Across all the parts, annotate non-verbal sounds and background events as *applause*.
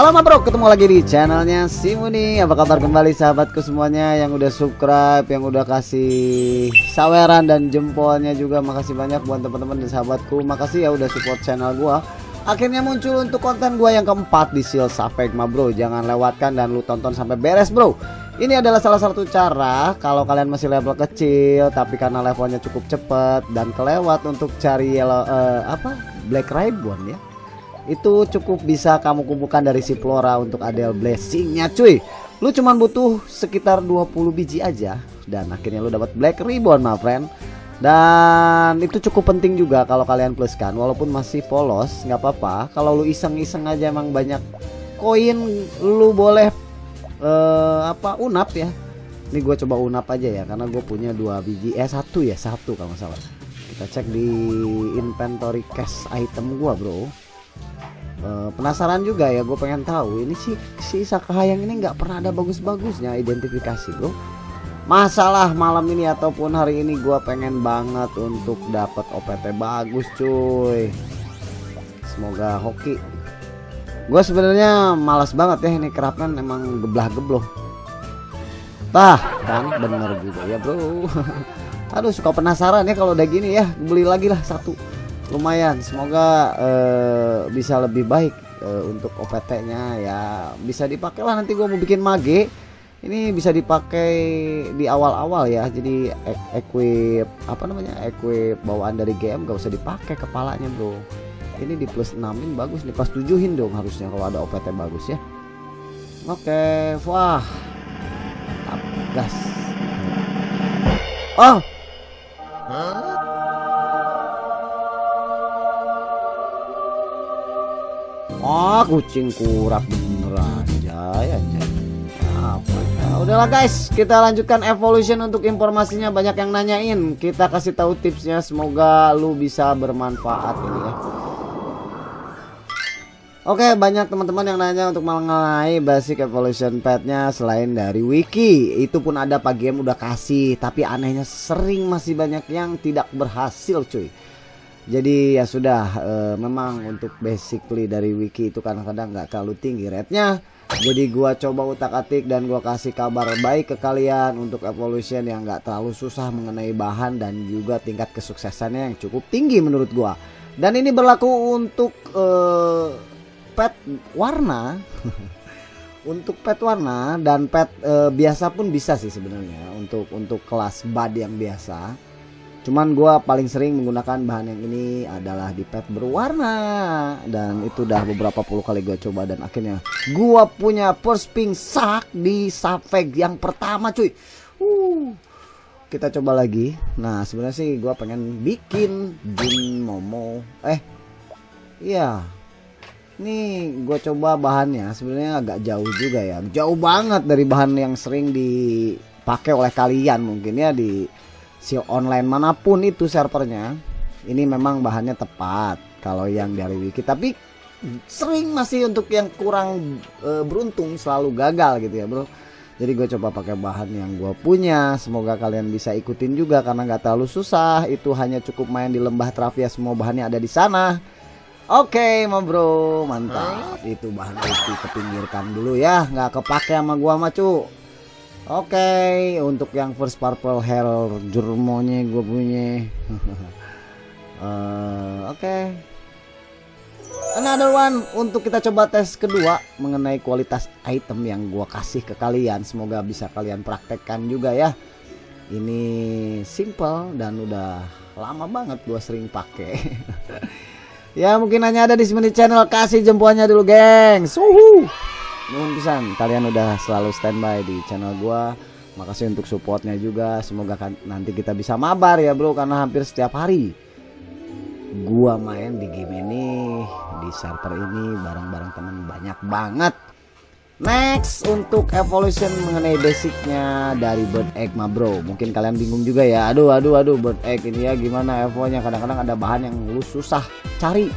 Halo ma bro, ketemu lagi di channelnya Simuni. Apa kabar kembali sahabatku semuanya yang udah subscribe, yang udah kasih saweran dan jempolnya juga? Makasih banyak buat teman-teman dan sahabatku. Makasih ya udah support channel gua. Akhirnya muncul untuk konten gua yang keempat di Seal Safek ma bro. Jangan lewatkan dan lu tonton sampai beres bro. Ini adalah salah satu cara kalau kalian masih level kecil tapi karena levelnya cukup cepat dan kelewat untuk cari yellow, uh, apa? Black Ribbon ya itu cukup bisa kamu kumpulkan dari si Flora untuk Adel blessingnya cuy. Lu cuman butuh sekitar 20 biji aja dan akhirnya lu dapat Black Ribbon my friend. Dan itu cukup penting juga kalau kalian pluskan. Walaupun masih polos nggak apa-apa. Kalau lu iseng-iseng aja emang banyak koin lu boleh uh, apa unap ya. Ini gue coba unap aja ya karena gue punya dua biji. Eh satu ya satu kalau salah. Kita cek di inventory cash item gue bro Uh, penasaran juga ya gue pengen tahu ini si si Sakahayang ini nggak pernah ada bagus-bagusnya identifikasi bro. Masalah malam ini ataupun hari ini gue pengen banget untuk dapat OPT bagus cuy. Semoga hoki. Gue sebenarnya malas banget ya ini kerapkan emang geblah gebloh bah kan bener juga ya bro. *laughs* Aduh suka penasaran ya kalau udah gini ya beli lagi lah satu lumayan semoga uh, bisa lebih baik uh, untuk OPT-nya ya bisa dipakai lah nanti gue mau bikin mage. Ini bisa dipakai di awal-awal ya jadi e equip apa namanya equip bawaan dari game gak usah dipakai kepalanya bro. Ini di plus 6 in bagus nih pas tujuhin dong harusnya kalau ada OPT bagus ya. Oke wah gas. Oh! Huh? Oh kucing kurap beneran. Jay aja apa ya? Udahlah guys. Kita lanjutkan evolution untuk informasinya. Banyak yang nanyain. Kita kasih tahu tipsnya. Semoga lu bisa bermanfaat ini ya. Oke banyak teman-teman yang nanya untuk mengenai basic evolution petnya selain dari wiki. Itu pun ada Pak game udah kasih. Tapi anehnya sering masih banyak yang tidak berhasil cuy jadi ya sudah e, memang untuk basically dari wiki itu kadang-kadang nggak terlalu tinggi rate-nya. Jadi gua coba utak-atik dan gua kasih kabar baik ke kalian untuk evolution yang nggak terlalu susah mengenai bahan dan juga tingkat kesuksesannya yang cukup tinggi menurut gua. Dan ini berlaku untuk e, pet warna. *laughs* Untuk pet warna dan pet e, biasa pun bisa sih sebenarnya untuk untuk kelas bad yang biasa Cuman gue paling sering menggunakan bahan yang ini adalah di pet berwarna. Dan itu udah beberapa puluh kali gue coba dan akhirnya gue punya first pink sak di Safeg yang pertama cuy. Uh, Kita coba lagi. Nah sebenarnya sih gue pengen bikin Jin Momo. Eh Iya. Ini gue coba bahannya sebenarnya agak jauh juga ya. Jauh banget dari bahan yang sering dipakai oleh kalian mungkin ya di si online mana pun itu servernya ini memang bahannya tepat kalau yang dari wiki. Tapi sering masih untuk yang kurang e, beruntung selalu gagal gitu ya bro. Jadi gue coba pakai bahan yang gue punya. Semoga kalian bisa ikutin juga karena nggak terlalu susah. Itu hanya cukup main di lembah Travia semua bahannya ada di sana. Oke, okay, ma bro, mantap. Itu bahan itu kepinggirkan dulu ya, nggak kepake sama gua mah cu. Oke, okay, untuk yang first purple hair jurmonya gue punya. uh, *laughs* Oke. Okay. Another one untuk kita coba tes kedua mengenai kualitas item yang gue kasih ke kalian. Semoga bisa kalian praktekkan juga ya. Ini simple dan udah lama banget gue sering pakai. *laughs* ya mungkin hanya ada di Smith Channel kasih jempolnya dulu, geng. Suhu. Nuhun pisan kalian udah selalu standby di channel gua. Makasih untuk supportnya juga. Semoga kan nanti kita bisa mabar ya bro karena hampir setiap hari gua main di game ini di server ini bareng-bareng teman banyak banget. Next untuk evolution mengenai basicnya dari bird egg ma bro Mungkin kalian bingung juga ya Aduh aduh aduh bird egg ini ya gimana evonya Kadang-kadang ada bahan yang lu susah cari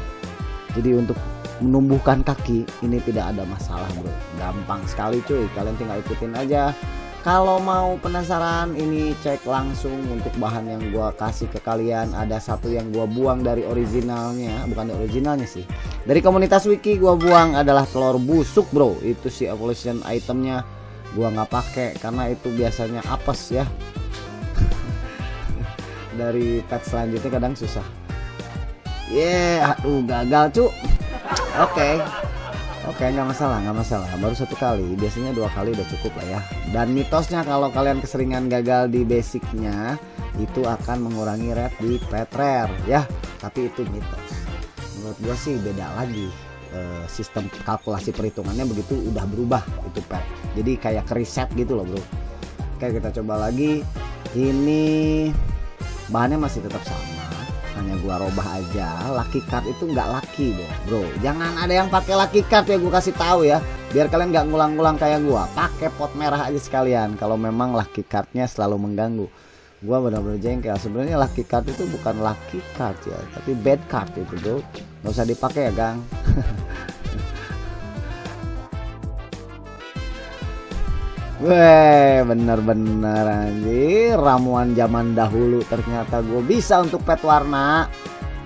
Jadi untuk menumbuhkan kaki ini tidak ada masalah bro. Gampang sekali cuy. Kalian tinggal ikutin aja. Kalau mau penasaran ini cek langsung untuk bahan yang gua kasih ke kalian. Ada satu yang gua buang dari originalnya. Bukan dari originalnya sih. Dari komunitas wiki gua buang adalah telur busuk bro. Itu si evolution itemnya gua nggak pakai karena itu biasanya apes ya. *laughs* Dari pet selanjutnya kadang susah. Yeah aduh gagal cu oke. Oke nggak masalah nggak masalah. Baru satu kali. Biasanya dua kali udah cukup lah ya. Dan mitosnya kalau kalian keseringan gagal di basicnya itu akan mengurangi red di pet rare ya. Tapi itu mitos. Menurut gua sih beda lagi e, sistem kalkulasi perhitungannya begitu udah berubah itu pet. Jadi kayak reset gitu loh bro. Oke kita coba lagi. Ini bahannya masih tetap sama hanya gua robah aja. Lucky card itu nggak lucky bro. Bro jangan ada yang pakai lucky card ya gua kasih tahu ya. Biar kalian nggak ngulang-ngulang kayak gua. Pakai pot merah aja sekalian. Kalau memang lucky cardnya selalu mengganggu. Gua benar-benar jengkel. Sebenarnya lucky card itu bukan lucky card ya tapi bad card itu bro. Nggak usah dipakai ya gang *laughs* Weh bener-bener anjir. Ramuan zaman dahulu ternyata gue bisa untuk pet warna.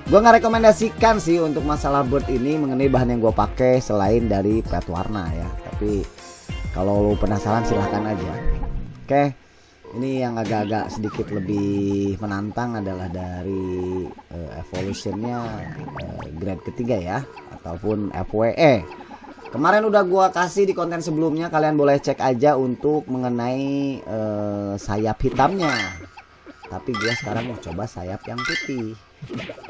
Gue nggak rekomendasikan sih untuk masalah bird ini mengenai bahan yang gue pakai selain dari pet warna ya. Tapi kalau lo penasaran silahkan aja. Oke ini yang agak-agak sedikit lebih menantang adalah dari uh, evolutionnya uh, grade ketiga ya ataupun FWE kemarin udah gua kasih di konten sebelumnya kalian boleh cek aja untuk mengenai uh, sayap hitamnya. Tapi gua sekarang mau coba sayap yang putih.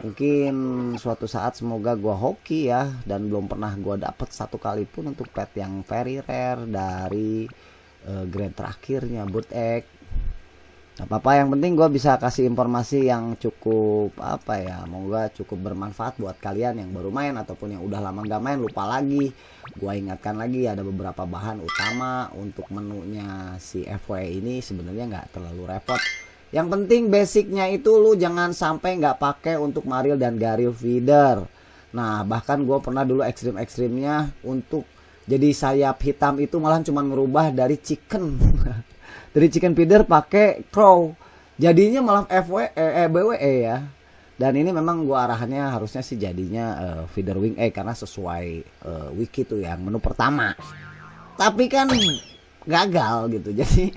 Mungkin suatu saat semoga gua hoki ya dan belum pernah gua dapet satu kali pun untuk pet yang very rare dari uh, grade terakhirnya bird egg apa-apa yang penting gue bisa kasih informasi yang cukup apa ya moga cukup bermanfaat buat kalian yang baru main ataupun yang udah lama gak main. Lupa lagi gue ingatkan lagi ada beberapa bahan utama untuk menunya si FW ini sebenarnya nggak terlalu repot. Yang penting basicnya itu lu jangan sampai nggak pakai untuk Maril dan Garil feeder. Nah bahkan gue pernah dulu ekstrim-ekstrimnya untuk jadi sayap hitam itu malah cuma merubah dari chicken *laughs* dari chicken feeder pakai crow. Jadinya malah FW eh, eh, BWE ya. Dan ini memang gua arahannya harusnya sih jadinya uh, feeder wing E karena sesuai uh, wiki tuh yang menu pertama. Tapi kan gagal gitu. *laughs* Jadi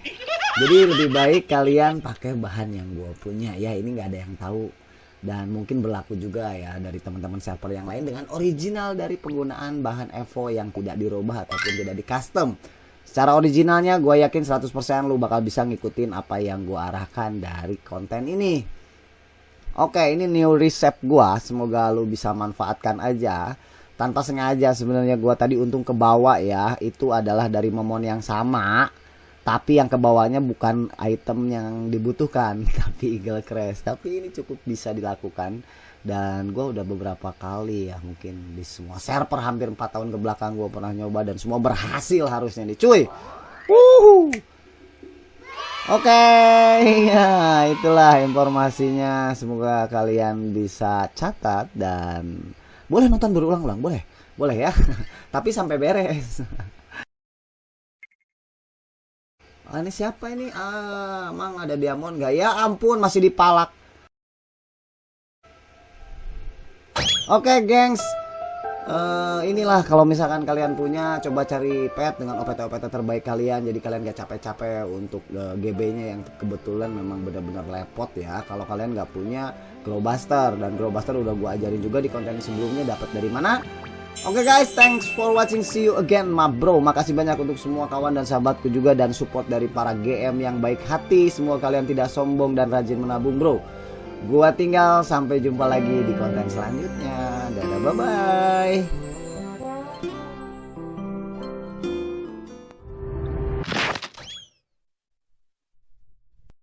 jadi lebih baik kalian pakai bahan yang gua punya. Ya ini nggak ada yang tahu. Dan mungkin berlaku juga ya dari teman-teman server yang lain dengan original dari penggunaan bahan Evo yang tidak dirubah ataupun tidak di custom Secara originalnya gue yakin 100% lu bakal bisa ngikutin apa yang gue arahkan dari konten ini. Oke, ini new resep gue. Semoga lu bisa manfaatkan aja. Tanpa sengaja sebenarnya gue tadi untung ke bawah ya. Itu adalah dari momon yang sama. Tapi yang ke bawahnya bukan item yang dibutuhkan. *laughs* Tapi eagle crash. Tapi ini cukup bisa dilakukan dan gue udah beberapa kali ya mungkin di semua server hampir 4 tahun ke belakang gue pernah nyoba dan semua berhasil harusnya nih cuy Oke okay. *laughs* ya itulah informasinya semoga kalian bisa catat dan boleh nonton berulang-ulang boleh boleh ya *laughs* tapi sampai beres ah, ini siapa ini? Ah emang ada diamond gak ya ampun masih dipalak. Oke, okay, gengs. Uh, inilah kalau misalkan kalian punya coba cari pet dengan OPT-OPT terbaik kalian. Jadi kalian gak capek-capek untuk uh, eh, GB-nya yang kebetulan memang benar-benar lepot ya. Kalau kalian nggak punya Glowbuster. Dan Glowbuster udah gua ajarin juga di konten sebelumnya dapat dari mana Oke okay guys, thanks for watching. See you again, ma bro. Makasih banyak untuk semua kawan dan sahabatku juga dan support dari para GM yang baik hati. Semua kalian tidak sombong dan rajin menabung, bro. Gua tinggal sampai jumpa lagi di konten selanjutnya. Dadah bye bye.